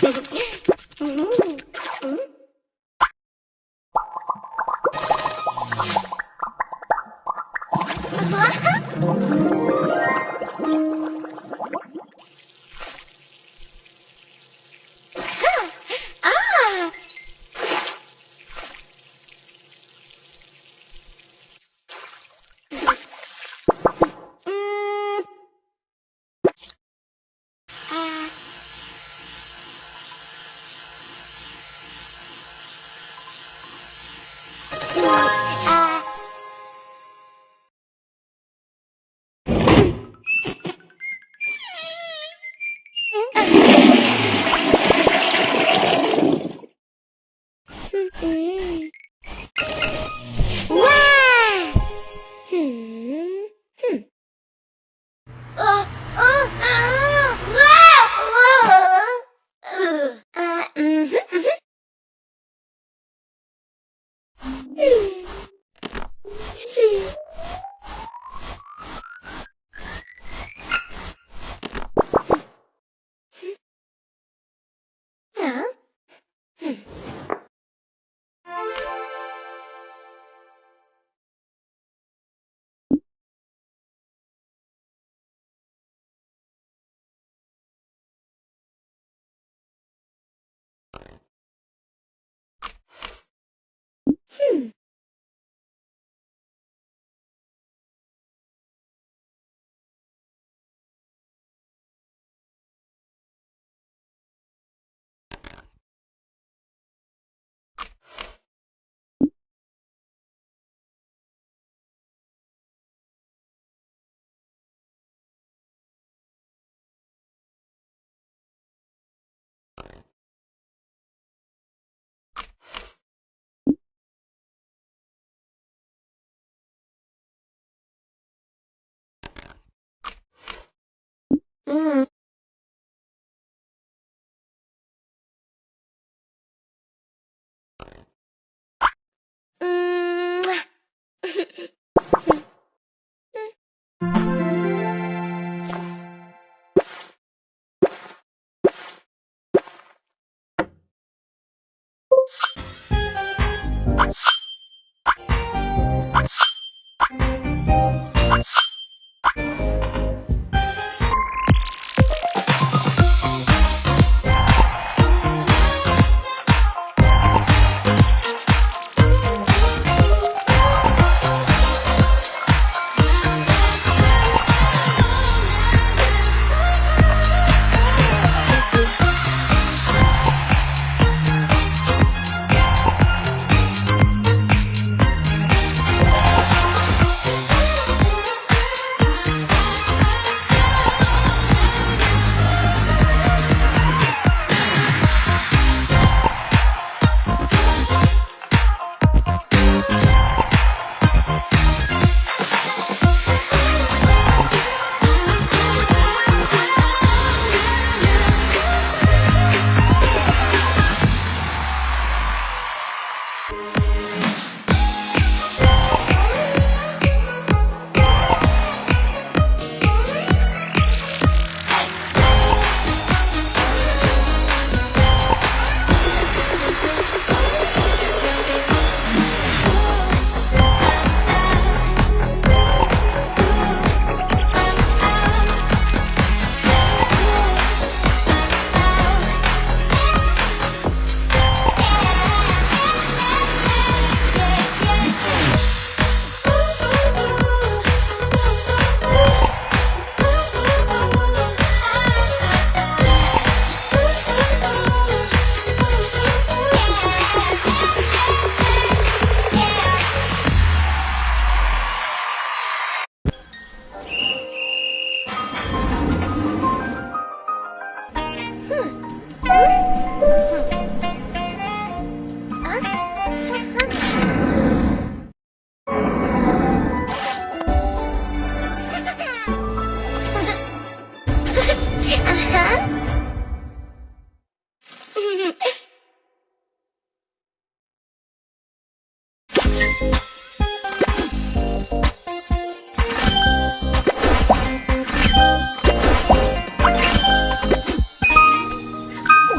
doesn't.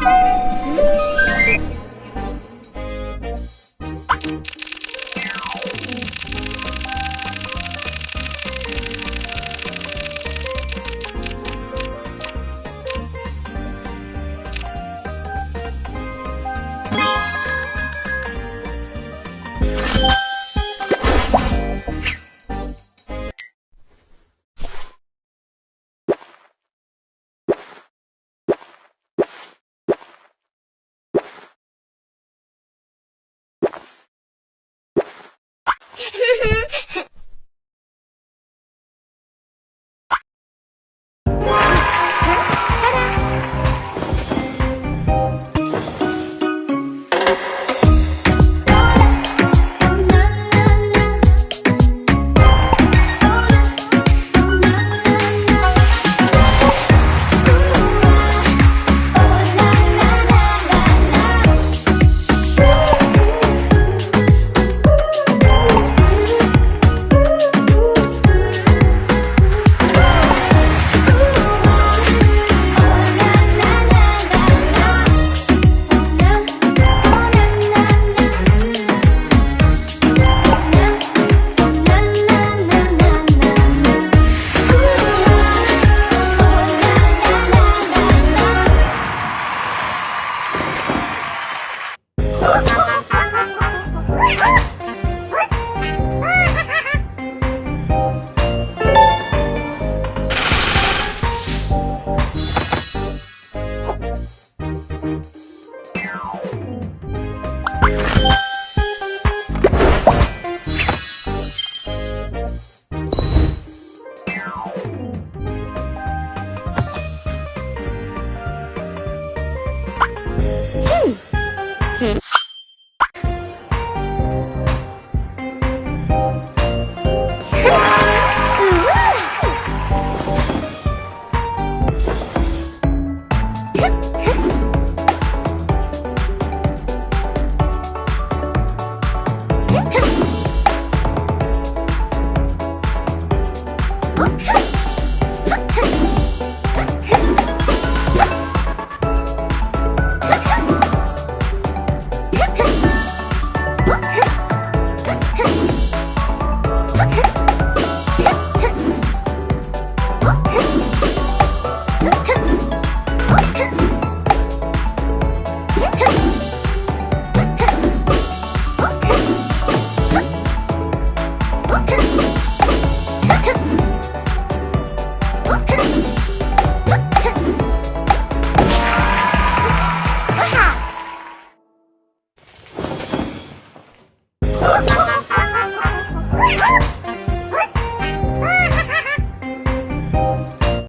Bye. Oh,